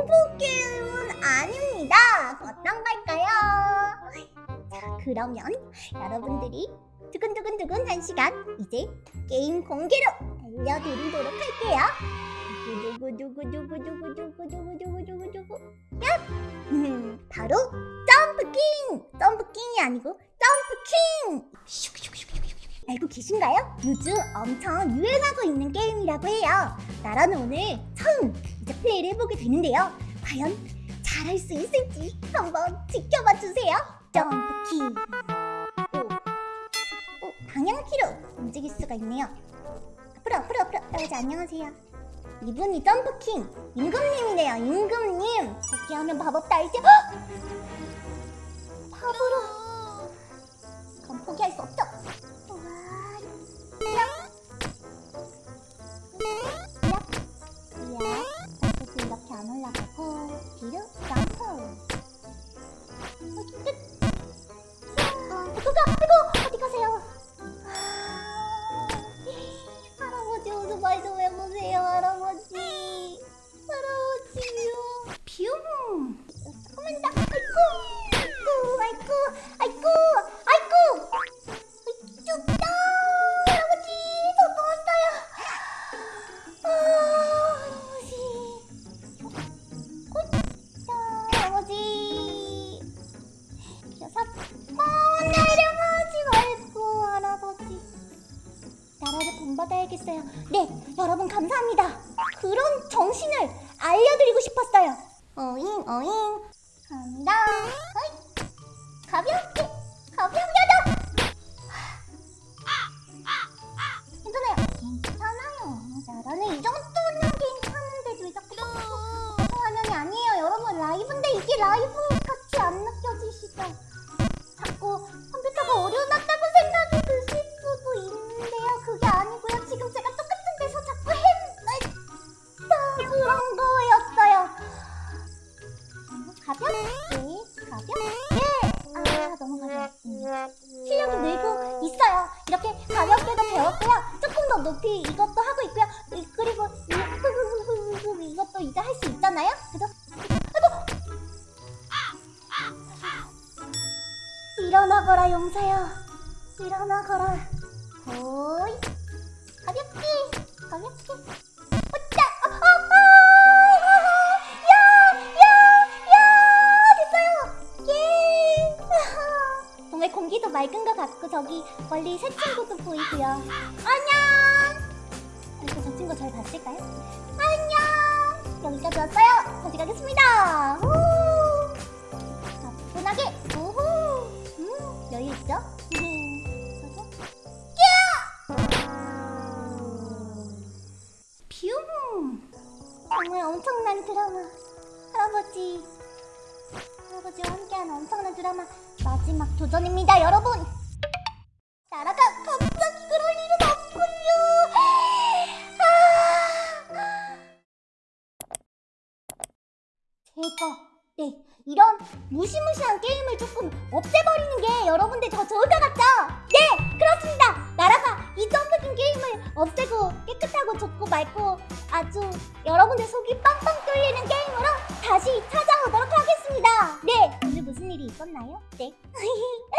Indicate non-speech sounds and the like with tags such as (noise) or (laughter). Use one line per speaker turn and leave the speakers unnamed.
공포 게임은 아닙니다. 어떤 걸까요? 자, 그러면 여러분들이 두근두근두근 한 시간 이제 게임 공개로 알려드리도록 할게요. 두구두구두구두구두구두구두구두구두구 야! 음, 바로 점프킹! 점프킹이 아니고 점프킹! 알고 계신가요? 요즘 엄청 유행하고 있는 게임이라고 해요. 나라는 오늘 처음 이제 플레이를 해보게 되는데요. 과연 잘할 수 있을지 한번 지켜봐 주세요. 점프키. 오, 오, 방향키로 움직일 수가 있네요. 앞으로 앞으로 앞으로. 여러분 안녕하세요. 이분이 점프킹 임금님이네요. 임금님. 이렇게 하면 마법? 헉! 본받아야겠어요. 네, 여러분 감사합니다. 그런 정신을 알려드리고 싶었어요. 어잉 어잉 간다. 어이. 가볍게 가볍게 더. 괜찮아요. 괜찮아요. 나라는 이 정도는 괜찮은데도 왜 자꾸 화면이 아니에요. 여러분 라이브인데 이게 라이브 같이 안 느껴지시죠? 자꾸 컴퓨터가 어려워졌다고 가볍게 가볍게 아 너무 가볍습니다. 실력이 늘고 있어요. 이렇게 가볍게도 배웠고요. 조금 더 높이 이것도 하고 있고요. 이- 그리고 이- 이것도 이제 할 수 있잖아요. 그죠? 아이고! 일어나거라 용사야. 일어나거라. 호이. 가볍게 가볍게. 정말 공기도 맑은 것 같고 저기 멀리 새 친구도 보이고요. 안녕! 그리고 저 친구 절 봤을까요? 안녕! 여기까지 왔어요. 다시 가겠습니다. 후! 가뿐하게 우후! 음, 여유 있죠? 뷰! 정말 엄청난 드라마. 할아버지. 할아버지와 함께하는 엄청난 드라마 마지막 도전입니다 여러분! 나라가 갑자기 그럴 일은 없군요! 아... 제가 네 이런 무시무시한 게임을 조금 없애버리는 게 여러분들 더 좋을 것 같죠? 네 그렇습니다! 나라가 이 점프긴 게임을 없애고 깨끗하고 좋고 맑고 아주 여러분들 속이 빵빵 뚫리는 게임으로 다시 찾아오도록 썼나요? 네 (laughs)